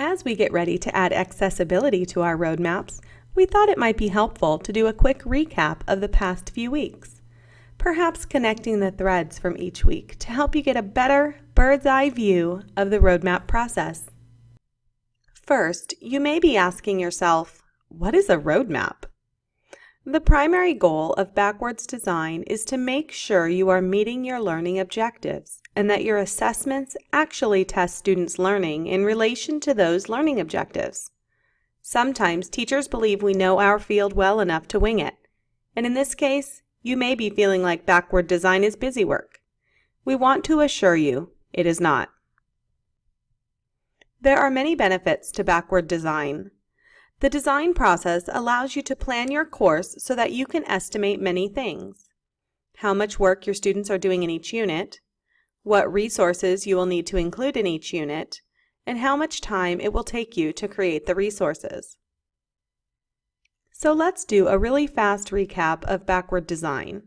As we get ready to add accessibility to our roadmaps, we thought it might be helpful to do a quick recap of the past few weeks, perhaps connecting the threads from each week to help you get a better bird's eye view of the roadmap process. First, you may be asking yourself, what is a roadmap? The primary goal of backwards design is to make sure you are meeting your learning objectives and that your assessments actually test students' learning in relation to those learning objectives. Sometimes teachers believe we know our field well enough to wing it, and in this case, you may be feeling like backward design is busy work. We want to assure you it is not. There are many benefits to backward design. The design process allows you to plan your course so that you can estimate many things. How much work your students are doing in each unit, what resources you will need to include in each unit, and how much time it will take you to create the resources. So let's do a really fast recap of backward design.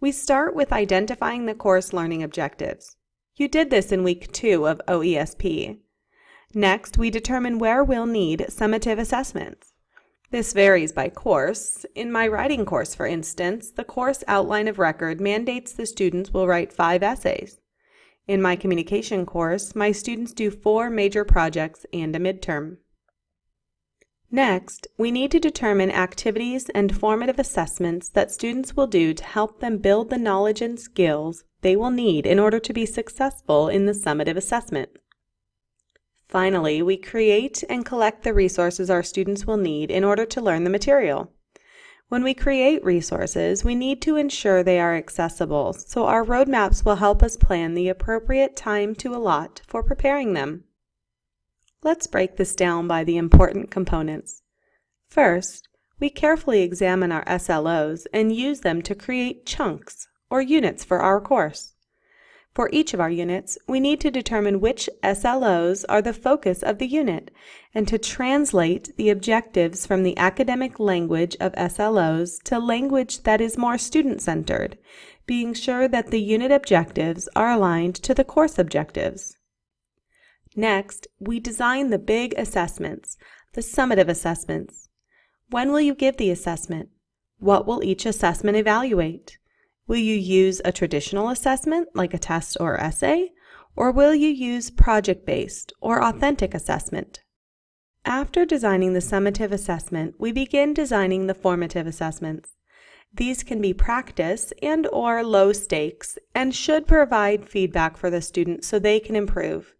We start with identifying the course learning objectives. You did this in week two of OESP. Next, we determine where we'll need summative assessments. This varies by course. In my writing course, for instance, the course outline of record mandates the students will write five essays. In my communication course, my students do four major projects and a midterm. Next, we need to determine activities and formative assessments that students will do to help them build the knowledge and skills they will need in order to be successful in the summative assessment. Finally, we create and collect the resources our students will need in order to learn the material. When we create resources, we need to ensure they are accessible, so our roadmaps will help us plan the appropriate time to allot for preparing them. Let's break this down by the important components. First, we carefully examine our SLOs and use them to create chunks, or units for our course. For each of our units, we need to determine which SLOs are the focus of the unit and to translate the objectives from the academic language of SLOs to language that is more student-centered, being sure that the unit objectives are aligned to the course objectives. Next, we design the big assessments, the summative assessments. When will you give the assessment? What will each assessment evaluate? Will you use a traditional assessment like a test or essay, or will you use project-based or authentic assessment? After designing the summative assessment, we begin designing the formative assessments. These can be practice and or low stakes and should provide feedback for the student so they can improve.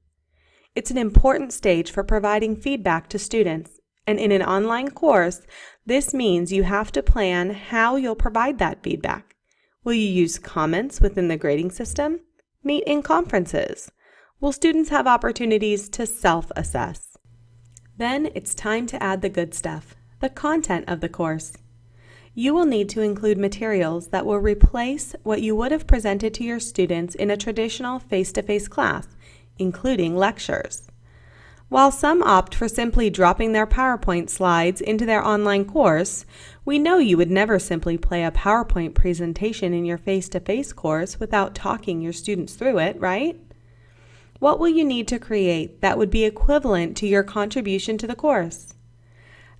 It's an important stage for providing feedback to students, and in an online course, this means you have to plan how you'll provide that feedback. Will you use comments within the grading system? Meet in conferences? Will students have opportunities to self-assess? Then it's time to add the good stuff, the content of the course. You will need to include materials that will replace what you would have presented to your students in a traditional face-to-face -face class, including lectures. While some opt for simply dropping their PowerPoint slides into their online course, we know you would never simply play a PowerPoint presentation in your face-to-face -face course without talking your students through it, right? What will you need to create that would be equivalent to your contribution to the course?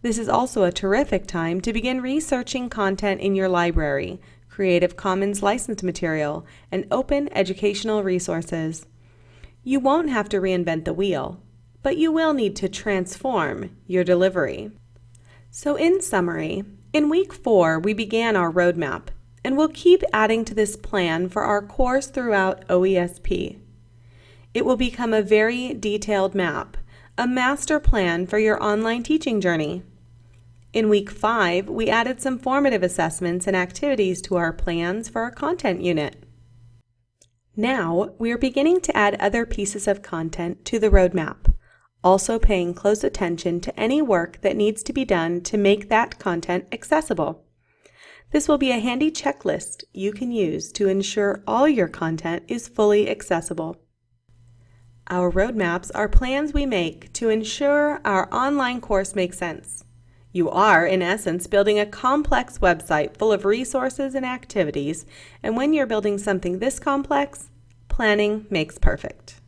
This is also a terrific time to begin researching content in your library, Creative Commons licensed material, and open educational resources. You won't have to reinvent the wheel but you will need to transform your delivery. So in summary, in week four, we began our roadmap, and we'll keep adding to this plan for our course throughout OESP. It will become a very detailed map, a master plan for your online teaching journey. In week five, we added some formative assessments and activities to our plans for our content unit. Now, we are beginning to add other pieces of content to the roadmap also paying close attention to any work that needs to be done to make that content accessible. This will be a handy checklist you can use to ensure all your content is fully accessible. Our roadmaps are plans we make to ensure our online course makes sense. You are, in essence, building a complex website full of resources and activities, and when you're building something this complex, planning makes perfect.